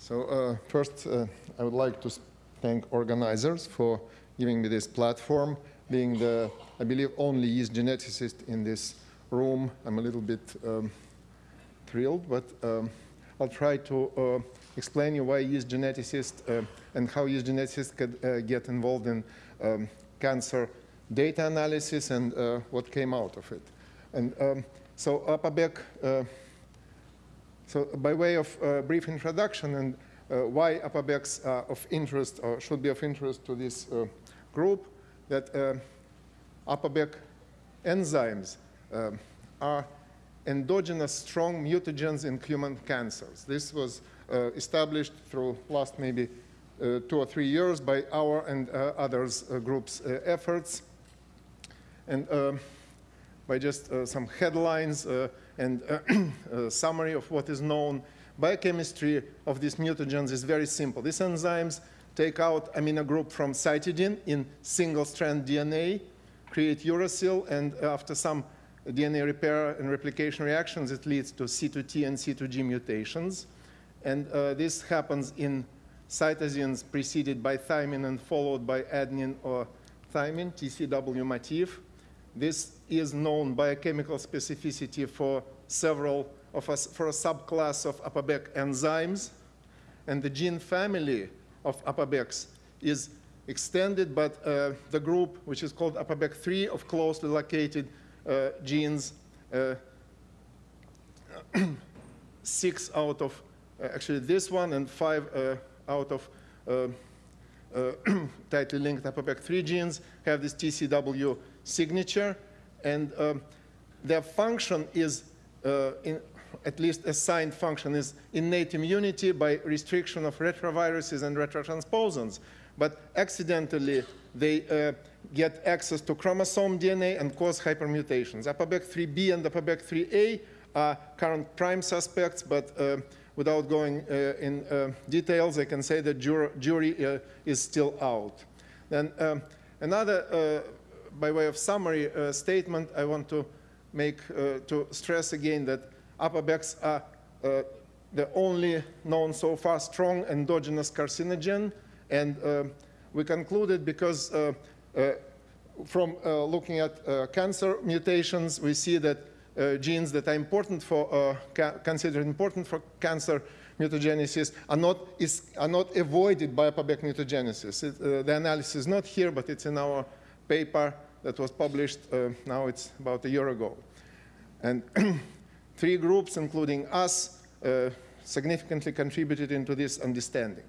So uh, first, uh, I would like to thank organizers for giving me this platform. Being the, I believe, only yeast geneticist in this room, I'm a little bit um, thrilled, but um, I'll try to uh, explain you why yeast geneticists uh, and how yeast geneticists could uh, get involved in um, cancer data analysis and uh, what came out of it. And um, so APABEC so by way of uh, brief introduction and uh, why APABECs are of interest or should be of interest to this uh, group, that uh, enzymes uh, are endogenous strong mutagens in human cancers. This was uh, established through last maybe two or three years by our and others groups' efforts. And um, by just uh, some headlines, uh, and uh, a summary of what is known. Biochemistry of these mutagens is very simple. These enzymes take out amino group from cytidine in single-strand DNA, create uracil, and after some DNA repair and replication reactions, it leads to C2T and C2G mutations. And uh, this happens in cytosines preceded by thymine and followed by adenine or thymine, TCW motif. This is known biochemical specificity for several of us, for a subclass of APABEC enzymes. And the gene family of APABECs is extended, but uh, the group, which is called APABEC3 of closely located uh, genes, uh, six out of, uh, actually this one, and five uh, out of uh, tightly linked APABEC3 genes have this TCW signature, and um, their function is, uh, in, at least assigned function is innate immunity by restriction of retroviruses and retrotransposons. But accidentally, they uh, get access to chromosome DNA and cause hypermutations. APOBEC3B and APOBEC3A are current prime suspects, but uh, without going uh, in uh, details, I can say the jur jury uh, is still out. Then um, another by way of summary uh, statement, I want to make, uh, to stress again that APABECs are uh, the only known so far strong endogenous carcinogen. And we concluded because from looking at cancer mutations, we see that uh, genes that are important for, uh, considered important for cancer mutagenesis are not, is, are not avoided by APABEC mutagenesis. It, uh, the analysis is not here, but it's in our paper that was published, uh, now it's about a year ago. And three groups, including us, uh, significantly contributed into this understanding.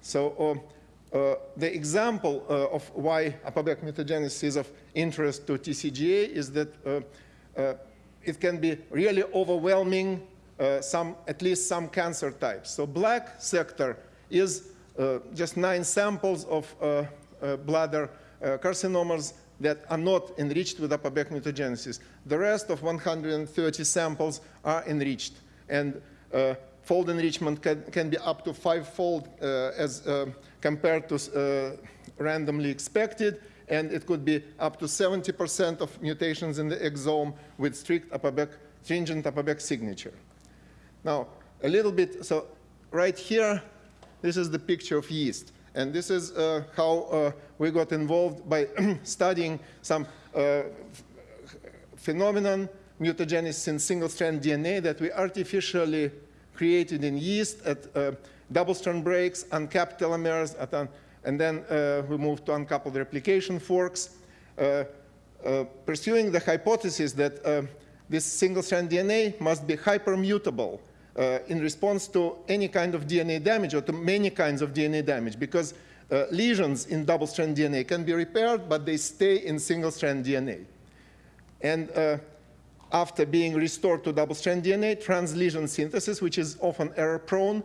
So uh, uh the example uh, of why APOBEC mutagenesis is of interest to TCGA is that uh, it can be really overwhelming some, at least some cancer types. So black sector is just nine samples of bladder carcinomas that are not enriched with APOBEC mutagenesis. The rest of 130 samples are enriched. And uh, fold enrichment can, can, be up to five-fold uh, as uh, compared to uh, randomly expected, and it could be up to 70% of mutations in the exome with strict APOBEC, stringent APOBEC signature. Now, a little bit, so right here, this is the picture of yeast. And this is uh, how uh, we got involved by studying some uh, phenomenon, mutagenesis in single-strand DNA that we artificially created in yeast at uh, double-strand breaks, uncapped telomeres, an, and then uh, we moved to uncoupled replication forks, uh, pursuing the hypothesis that this single-strand DNA must be hypermutable uh, in response to any kind of DNA damage or to many kinds of DNA damage because uh, lesions in double-strand DNA can be repaired, but they stay in single-strand DNA. And uh, after being restored to double-strand DNA, translesion synthesis, which is often error-prone,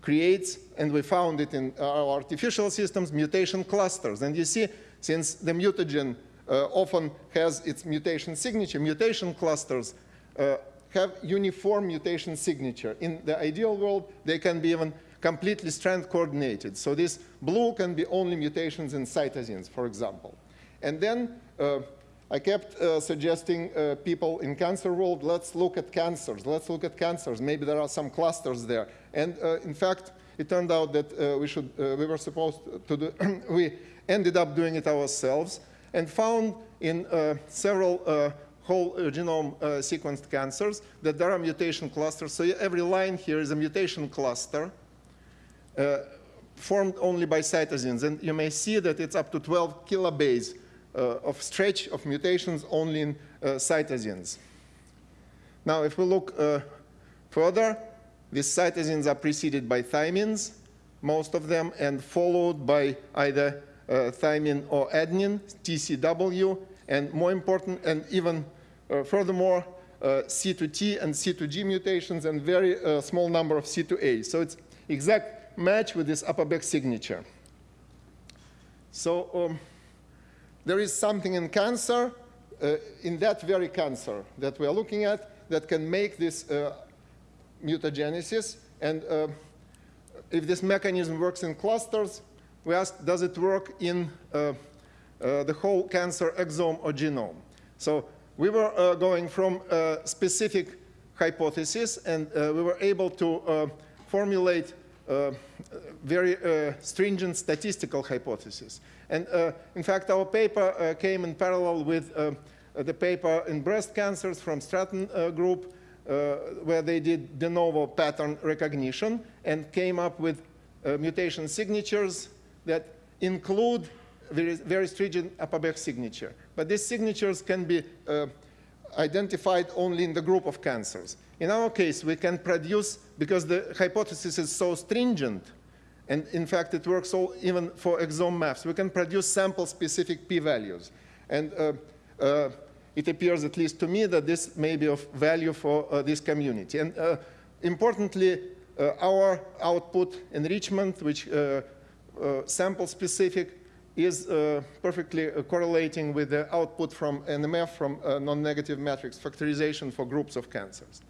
creates, and we found it in our artificial systems, mutation clusters. And you see, since the mutagen uh, often has its mutation signature, mutation clusters uh, have uniform mutation signature. In the ideal world, they can be even completely strand coordinated. So this blue can be only mutations in cytosines, for example. And then uh, I kept uh, suggesting uh, people in cancer world, let's look at cancers, let's look at cancers. Maybe there are some clusters there. And uh, in fact, it turned out that uh, we, should, uh, we were supposed to do, we ended up doing it ourselves and found in several whole genome sequenced cancers that there are mutation clusters. So every line here is a mutation cluster formed only by cytosines. And you may see that it's up to 12 kilobase uh, of stretch of mutations only in uh, cytosines. Now, if we look uh, further, these cytosines are preceded by thymines, most of them, and followed by either uh, thymine or adenine, TCW, and more important, and even uh, furthermore, uh, C2T and C2G mutations, and very small number of C2A. So it's exact match with this upper back signature. So um, there is something in cancer, uh, in that very cancer that we are looking at, that can make this uh, mutagenesis. And uh, if this mechanism works in clusters, we ask, does it work in uh, uh, Uh, the whole cancer exome or genome? So we were uh, going from a specific hypothesis, and uh, we were able to formulate uh, very uh, stringent statistical hypothesis. And uh, in fact, our paper came in parallel with the paper in breast cancers from Stratton group, where they did de novo pattern recognition and came up with mutation signatures that include very, very stringent Appleback signature. But these signatures can be uh, identified only in the group of cancers. In our case, we can produce, because the hypothesis is so stringent, and in fact it works all, even for exome maps, we can produce sample-specific p-values. And uh, uh, it appears, at least to me, that this may be of value for uh, this community. And uh, importantly, uh, our output enrichment, which sample-specific, is uh, perfectly uh, correlating with the output from NMF from uh, non-negative matrix factorization for groups of cancers.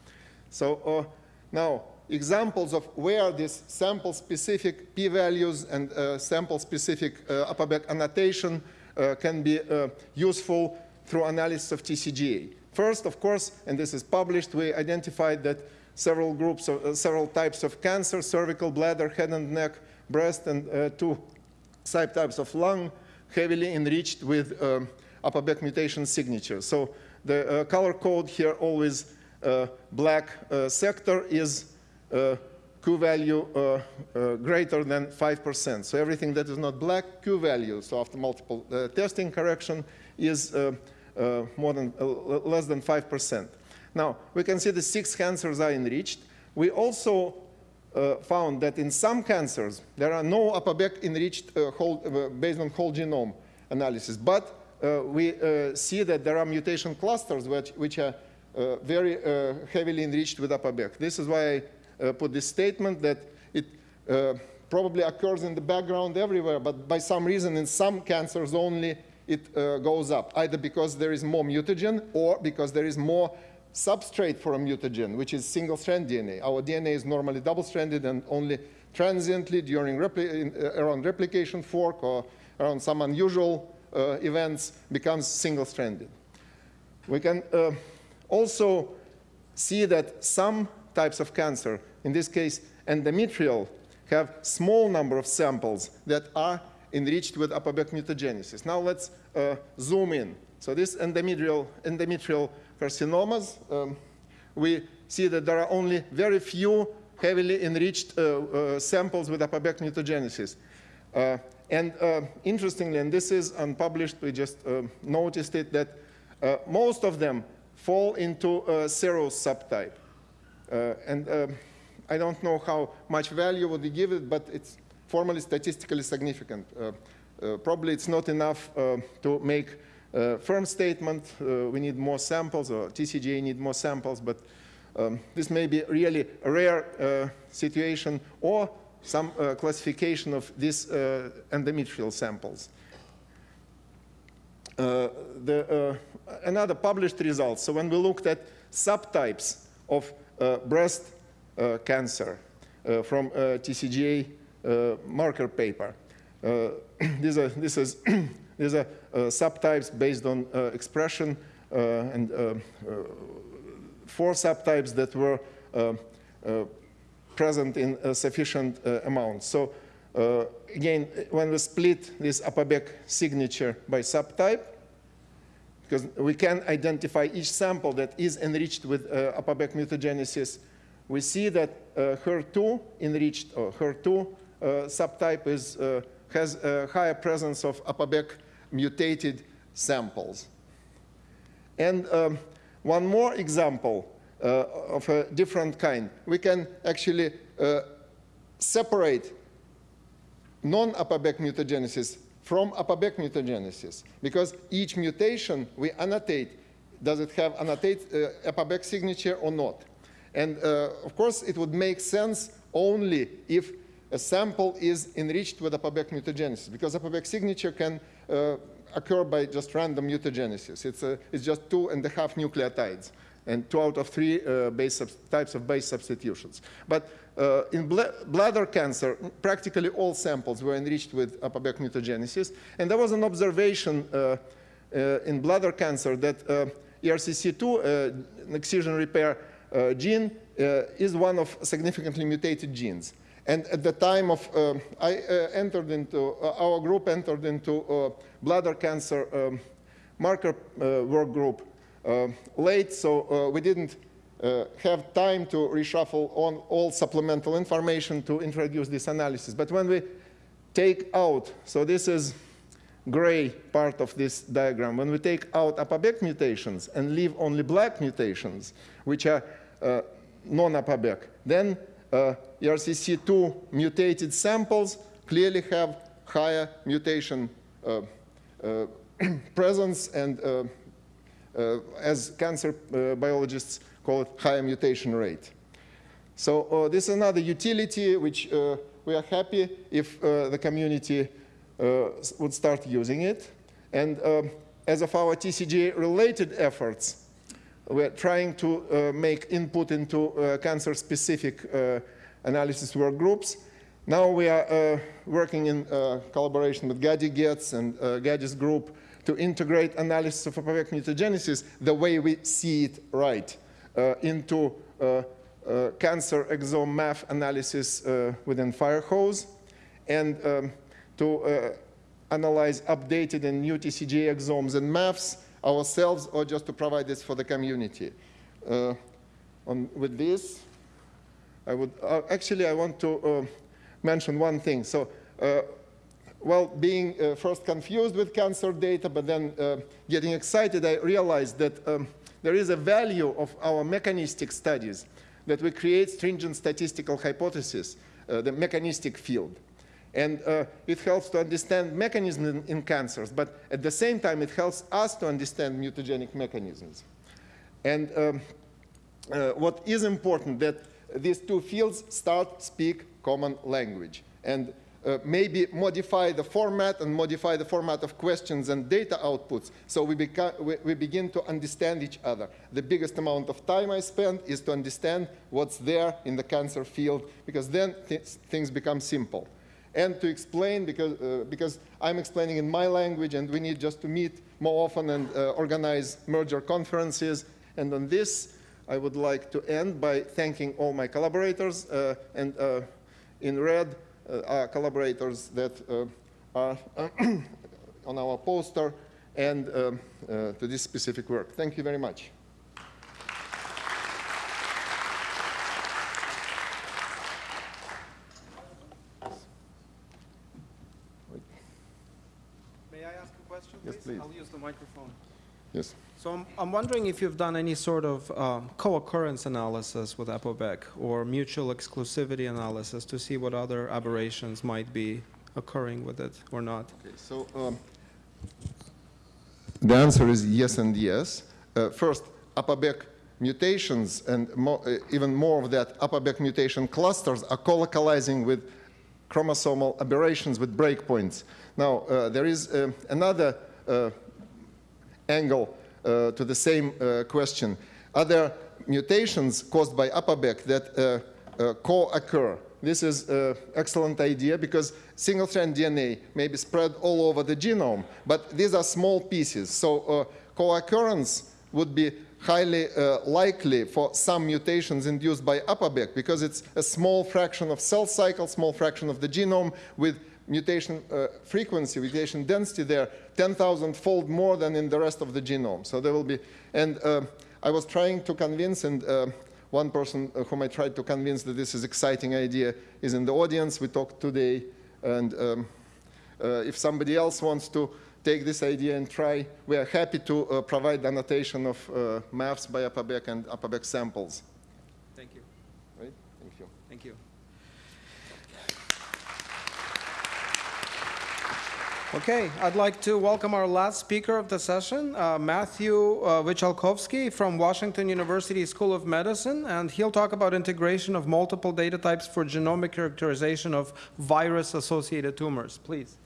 So uh, now, examples of where these sample-specific p-values and uh, sample-specific uh, back annotation can be useful through analysis of TCGA. First, of course, and this is published, we identified that several groups, of, several types of cancer, cervical, bladder, head and neck, breast, and two subtypes of lung heavily enriched with um, Appleback mutation signatures. So the uh, color code here always uh, black uh, sector is uh, Q value uh, greater than 5%. So everything that is not black, Q value, so after multiple testing correction, is more than less than 5%. Now, we can see the six cancers are enriched. We also uh, found that in some cancers, there are no Appleback enriched uh, whole, uh, based on whole genome analysis. But uh, we uh, see that there are mutation clusters which, which are uh, very heavily enriched with Appleback. This is why I put this statement that it probably occurs in the background everywhere, but by some reason in some cancers only it goes up, either because there is more mutagen or because there is more substrate for a mutagen, which is single-strand DNA. Our DNA is normally double-stranded and only transiently during repli uh, around replication fork or around some unusual uh, events becomes single-stranded. We can uh, also see that some types of cancer, in this case endometrial, have small number of samples that are enriched with Appleback mutagenesis. Now let's uh, zoom in. So this endometrial, endometrial carcinomas, um, we see that there are only very few heavily enriched uh, uh, samples with Appleback mutagenesis. Uh, and uh, interestingly, and this is unpublished, we just uh, noticed it, that uh, most of them fall into a subtype. and I don't know how much value would you give it, but it's formally statistically significant. probably it's not enough to make uh, firm statement, uh, we need more samples, or TCGA need more samples, but um, this may be really a rare uh, situation or some uh, classification of these uh, endometrial samples. Uh, the, another published result, so when we looked at subtypes of breast cancer from TCGA marker paper, this, this is These are uh, subtypes based on uh, expression uh, and four subtypes that were present in sufficient amounts. So again, when we split this APOBEC signature by subtype, because we can identify each sample that is enriched with uh, APOBEC mutagenesis, we see that uh, HER2 enriched or HER2 uh, subtype is, uh, has a higher presence of APOBEC mutated samples. And um, one more example uh, of a different kind. We can actually uh, separate non-APOBEC mutagenesis from APOBEC mutagenesis because each mutation we annotate, does it have annotate uh, APOBEC signature or not? And uh, of course, it would make sense only if a sample is enriched with APOBEC mutagenesis because APOBEC signature can uh, occur by just random mutagenesis. It's, a, it's just two and a half nucleotides and two out of three uh, base types of base substitutions. But uh, in bl bladder cancer, practically all samples were enriched with APOBEC mutagenesis. And there was an observation uh, uh in bladder cancer that uh, ERCC2, uh, excision repair gene, is one of significantly mutated genes. And at the time of, uh, I uh, entered into, uh, our group entered into bladder cancer um, marker work group late, so we didn't uh, have time to reshuffle on all supplemental information to introduce this analysis. But when we take out, so this is gray part of this diagram, when we take out APOBEC mutations and leave only black mutations, which are uh, non-APOBEC, then uh, ERCC2 mutated samples clearly have higher mutation uh, uh presence and uh, uh, as cancer biologists call it higher mutation rate. So uh, this is another utility which uh, we are happy if uh, the community uh, would start using it. And um, as of our TCGA-related efforts, we're trying to uh, make input into uh, cancer-specific analysis work groups. Now we are working in collaboration with Gadi Getz and Gadi's group to integrate analysis of APOBEC mutagenesis the way we see it right. Uh, into uh, uh, cancer exome math analysis within Firehose and um, to analyze updated and new TCGA exomes and maths ourselves or just to provide this for the community. On, with this, I would uh, actually I want to uh, mention one thing. So, uh, well, being first confused with cancer data, but then getting excited, I realized that um, there is a value of our mechanistic studies that we create stringent statistical hypotheses, uh, the mechanistic field. And uh, it helps to understand mechanisms in, in, cancers, but at the same time, it helps us to understand mutagenic mechanisms. And um, uh, what is important that these two fields start speak common language. And uh, maybe modify the format and modify the format of questions and data outputs so we, we, we, begin to understand each other. The biggest amount of time I spend is to understand what's there in the cancer field because then th things become simple. And to explain, because, uh, because I'm explaining in my language and we need just to meet more often and uh, organize merger conferences. And on this, I would like to end by thanking all my collaborators uh, and uh, in red, uh, our collaborators that uh, are on our poster and um, to this specific work. Thank you very much. May I ask a question, please? Yes, please. I'll use the microphone. Yes. So I'm, I'm wondering if you've done any sort of um, co-occurrence analysis with APOBEC or mutual exclusivity analysis to see what other aberrations might be occurring with it or not. Okay, so um, the answer is yes and yes. Uh, first, APOBEC mutations and uh, even more of that, APOBEC mutation clusters are co-localizing with chromosomal aberrations with breakpoints. Now, uh, there is uh, another uh, angle uh, to the same uh, question. Are there mutations caused by APOBEC that uh, co-occur this is an excellent idea because single-strand DNA may be spread all over the genome, but these are small pieces. So co-occurrence would be highly uh, likely for some mutations induced by APOBEC because it's a small fraction of cell cycle, small fraction of the genome with mutation uh, frequency, mutation density there, 10,000 fold more than in the rest of the genome. So there will be, and uh, I was trying to convince, and uh, one person uh, whom I tried to convince that this is exciting idea is in the audience. We talked today, and um, uh, if somebody else wants to take this idea and try, we are happy to uh, provide annotation of uh, maps by APOBEC and APOBEC samples. Thank you. Right? Thank you. Thank you. Okay, I'd like to welcome our last speaker of the session, uh, Matthew uh, Wyczalkowski from Washington University School of Medicine, and he'll talk about integration of multiple data types for genomic characterization of virus-associated tumors. Please.